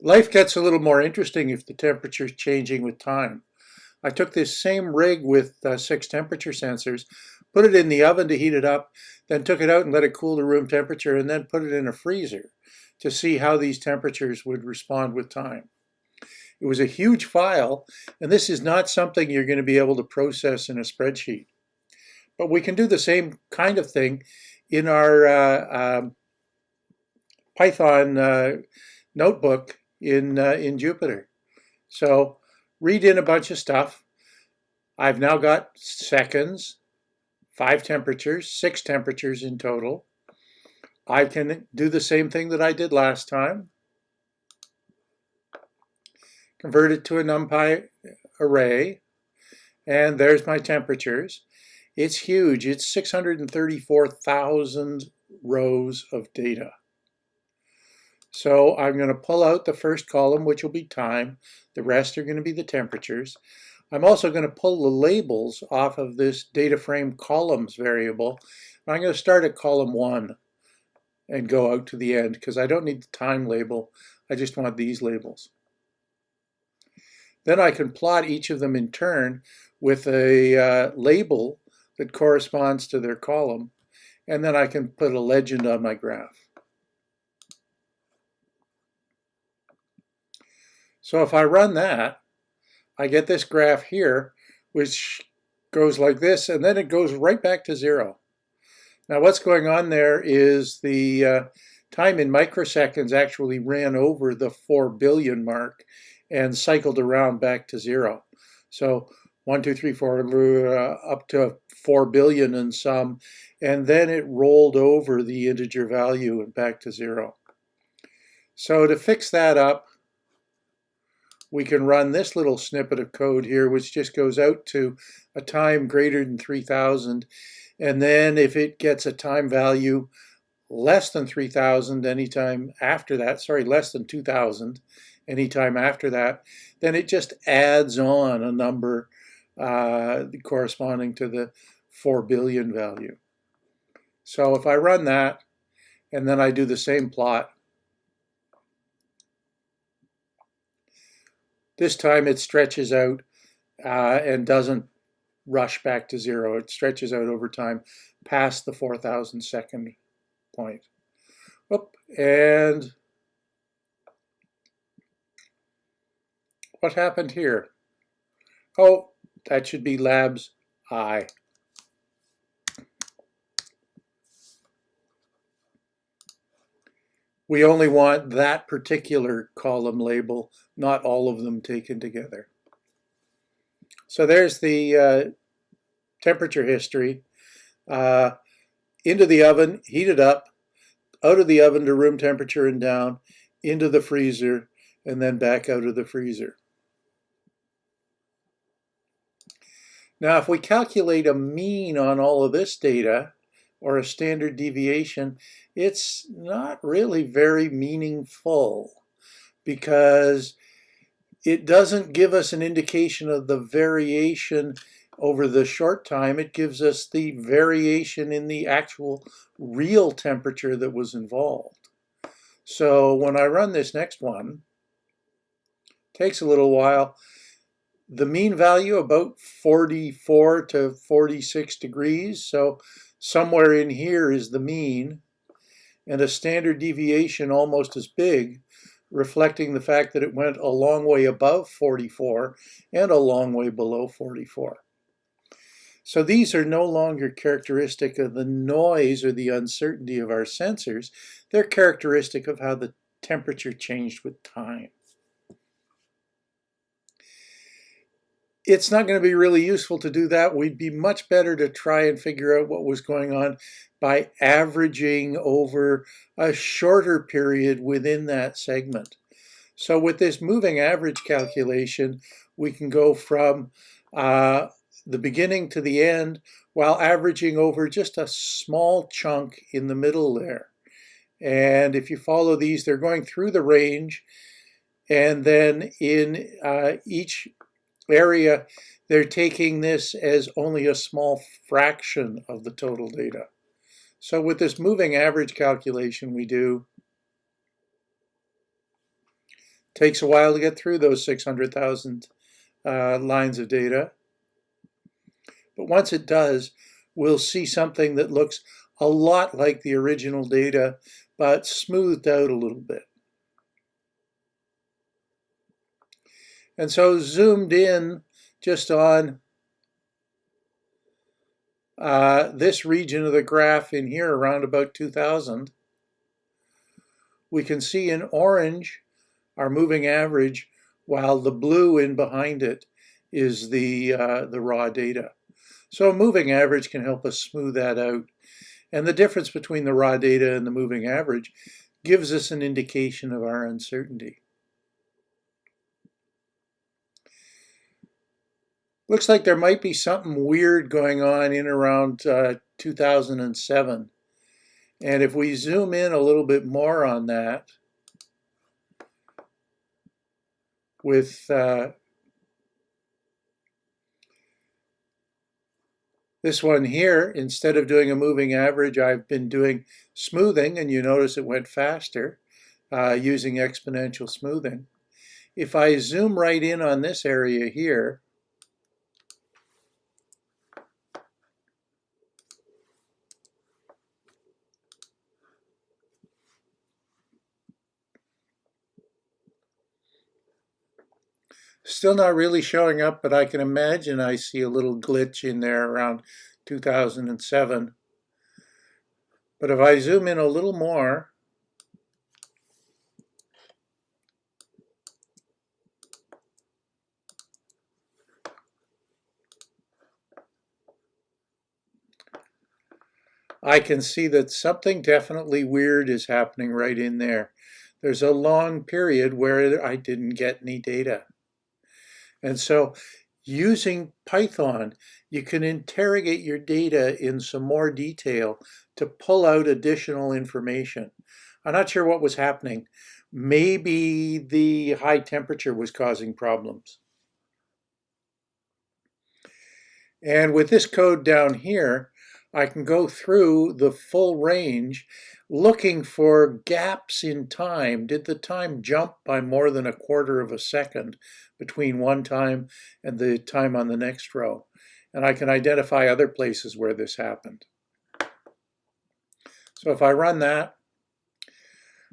Life gets a little more interesting if the temperature is changing with time. I took this same rig with uh, six temperature sensors, put it in the oven to heat it up, then took it out and let it cool to room temperature, and then put it in a freezer to see how these temperatures would respond with time. It was a huge file, and this is not something you're going to be able to process in a spreadsheet. But we can do the same kind of thing in our uh, um, Python uh, notebook in, uh, in Jupyter. So read in a bunch of stuff. I've now got seconds, five temperatures, six temperatures in total. I can do the same thing that I did last time. Convert it to a NumPy array. And there's my temperatures. It's huge. It's 634,000 rows of data. So I'm going to pull out the first column, which will be time. The rest are going to be the temperatures. I'm also going to pull the labels off of this data frame columns variable. I'm going to start at column one and go out to the end because I don't need the time label. I just want these labels. Then I can plot each of them in turn with a uh, label that corresponds to their column. And then I can put a legend on my graph. So if I run that, I get this graph here, which goes like this, and then it goes right back to zero. Now what's going on there is the uh, time in microseconds actually ran over the 4 billion mark and cycled around back to zero. So one, two, three, four, uh, up to 4 billion and some, and then it rolled over the integer value and back to zero. So to fix that up, we can run this little snippet of code here, which just goes out to a time greater than 3000. And then if it gets a time value less than 3000 anytime after that, sorry, less than 2000 anytime after that, then it just adds on a number uh, corresponding to the 4 billion value. So if I run that, and then I do the same plot, This time it stretches out uh, and doesn't rush back to zero. It stretches out over time past the 4,000 second point. Oop, and what happened here? Oh, that should be labs I. We only want that particular column label, not all of them taken together. So there's the uh, temperature history. Uh, into the oven, heat it up, out of the oven to room temperature and down, into the freezer, and then back out of the freezer. Now, if we calculate a mean on all of this data, or a standard deviation, it's not really very meaningful because it doesn't give us an indication of the variation over the short time. It gives us the variation in the actual real temperature that was involved. So when I run this next one, takes a little while, the mean value about 44 to 46 degrees. So somewhere in here is the mean and a standard deviation almost as big, reflecting the fact that it went a long way above 44 and a long way below 44. So these are no longer characteristic of the noise or the uncertainty of our sensors. They're characteristic of how the temperature changed with time. It's not going to be really useful to do that. We'd be much better to try and figure out what was going on by averaging over a shorter period within that segment. So with this moving average calculation, we can go from uh, the beginning to the end while averaging over just a small chunk in the middle there. And if you follow these, they're going through the range. And then in uh, each area, they're taking this as only a small fraction of the total data. So with this moving average calculation we do, Takes a while to get through those 600,000 uh, lines of data. But once it does, we'll see something that looks a lot like the original data, but smoothed out a little bit. And so zoomed in just on uh, this region of the graph in here around about 2000, we can see in orange our moving average while the blue in behind it is the, uh, the raw data. So a moving average can help us smooth that out. And the difference between the raw data and the moving average gives us an indication of our uncertainty. Looks like there might be something weird going on in around uh, 2007. And if we zoom in a little bit more on that, with uh, this one here, instead of doing a moving average, I've been doing smoothing, and you notice it went faster uh, using exponential smoothing. If I zoom right in on this area here, Still not really showing up, but I can imagine I see a little glitch in there around 2007. But if I zoom in a little more, I can see that something definitely weird is happening right in there. There's a long period where I didn't get any data. And so using Python, you can interrogate your data in some more detail to pull out additional information. I'm not sure what was happening. Maybe the high temperature was causing problems. And with this code down here, I can go through the full range looking for gaps in time. Did the time jump by more than a quarter of a second between one time and the time on the next row? And I can identify other places where this happened. So if I run that,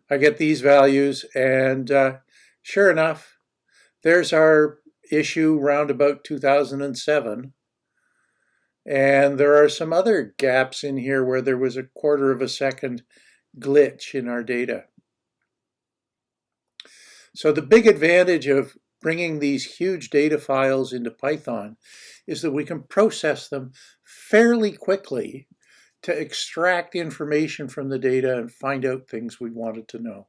I get these values and uh, sure enough, there's our issue round about 2007. And there are some other gaps in here where there was a quarter of a second glitch in our data. So the big advantage of bringing these huge data files into Python is that we can process them fairly quickly to extract information from the data and find out things we wanted to know.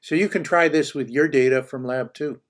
So you can try this with your data from Lab 2.